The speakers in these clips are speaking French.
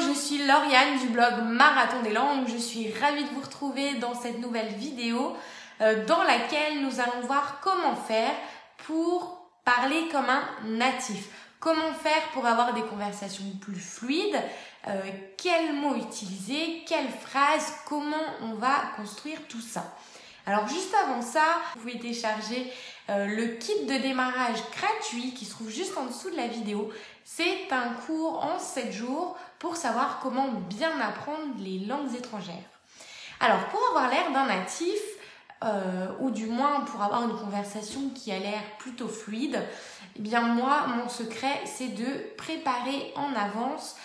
Je suis Lauriane du blog Marathon des langues. Je suis ravie de vous retrouver dans cette nouvelle vidéo euh, dans laquelle nous allons voir comment faire pour parler comme un natif. Comment faire pour avoir des conversations plus fluides euh, Quels mots utiliser Quelles phrases Comment on va construire tout ça alors juste avant ça, vous pouvez télécharger euh, le kit de démarrage gratuit qui se trouve juste en dessous de la vidéo. C'est un cours en 7 jours pour savoir comment bien apprendre les langues étrangères. Alors pour avoir l'air d'un natif, euh, ou du moins pour avoir une conversation qui a l'air plutôt fluide, eh bien moi, mon secret, c'est de préparer en avance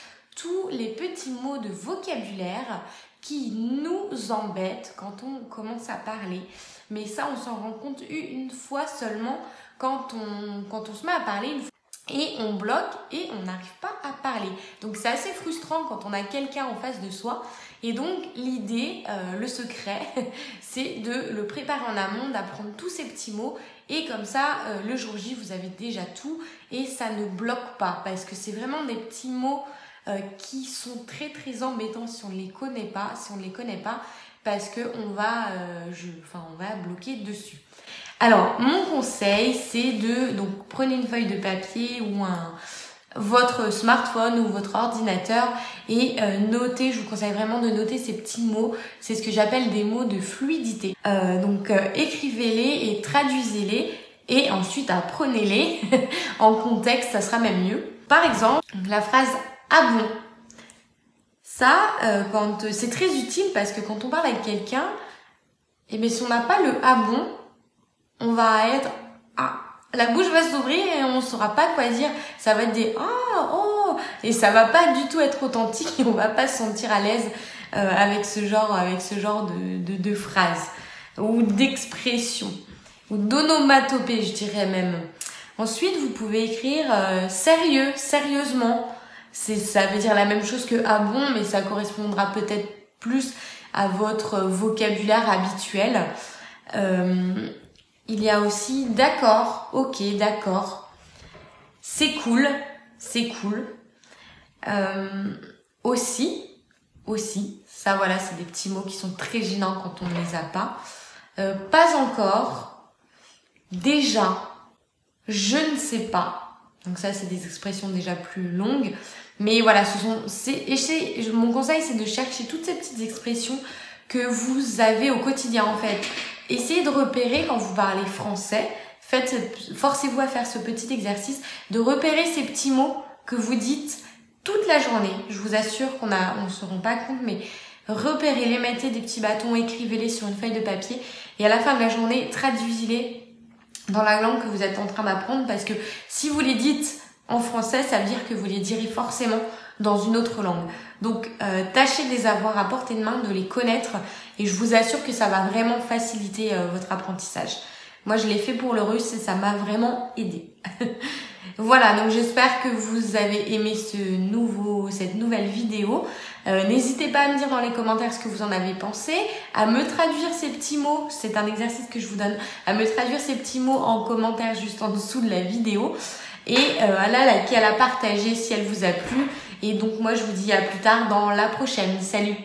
tous les petits mots de vocabulaire qui nous embêtent quand on commence à parler. Mais ça, on s'en rend compte une fois seulement quand on, se met à parler et on bloque et on n'arrive pas à parler. Donc c'est assez frustrant quand on a quelqu'un en face de soi. Et donc l'idée, euh, le secret, c'est de le préparer en amont, d'apprendre tous ces petits mots. Et comme ça, euh, le jour J, vous avez déjà tout et ça ne bloque pas. Parce que c'est vraiment des petits mots qui sont très très embêtants si on ne les connaît pas, si on ne les connaît pas, parce que on va, euh, enfin, on va bloquer dessus. Alors, mon conseil, c'est de donc prenez une feuille de papier ou un votre smartphone ou votre ordinateur et euh, notez, je vous conseille vraiment de noter ces petits mots, c'est ce que j'appelle des mots de fluidité. donc écrivez-les et traduisez-les et ensuite apprenez-les en contexte, ça sera même mieux. Par exemple, la phrase ah bon? Ça, euh, quand c'est très utile parce que quand on parle avec quelqu'un, et eh bien si on n'a pas le ah bon, on va être ah la bouche va s'ouvrir et on saura pas quoi dire. Ça va être des ah oh et ça va pas du tout être authentique et on va pas se sentir à l'aise euh, avec ce genre avec ce genre de de, de phrases ou d'expressions ou d'onomatopée, je dirais même. Ensuite, vous pouvez écrire euh, sérieux, sérieusement c'est ça veut dire la même chose que ah bon, mais ça correspondra peut-être plus à votre vocabulaire habituel. Euh, il y a aussi d'accord, ok, d'accord, c'est cool, c'est cool. Euh, aussi, aussi, ça voilà, c'est des petits mots qui sont très gênants quand on ne les a pas. Euh, pas encore, déjà, je ne sais pas, donc ça, c'est des expressions déjà plus longues. Mais voilà, ce sont, et mon conseil, c'est de chercher toutes ces petites expressions que vous avez au quotidien, en fait. Essayez de repérer quand vous parlez français. Faites, forcez-vous à faire ce petit exercice de repérer ces petits mots que vous dites toute la journée. Je vous assure qu'on a, on se rend pas compte, mais repérez-les, mettez des petits bâtons, écrivez-les sur une feuille de papier et à la fin de la journée, traduisez-les dans la langue que vous êtes en train d'apprendre parce que si vous les dites en français, ça veut dire que vous les direz forcément dans une autre langue. Donc euh, tâchez de les avoir à portée de main, de les connaître et je vous assure que ça va vraiment faciliter euh, votre apprentissage. Moi je l'ai fait pour le russe et ça m'a vraiment aidé. Voilà, donc j'espère que vous avez aimé ce nouveau, cette nouvelle vidéo. Euh, n'hésitez pas à me dire dans les commentaires ce que vous en avez pensé, à me traduire ces petits mots, c'est un exercice que je vous donne, à me traduire ces petits mots en commentaire juste en dessous de la vidéo et euh, à la liker, à la partager si elle vous a plu. Et donc moi je vous dis à plus tard dans la prochaine. Salut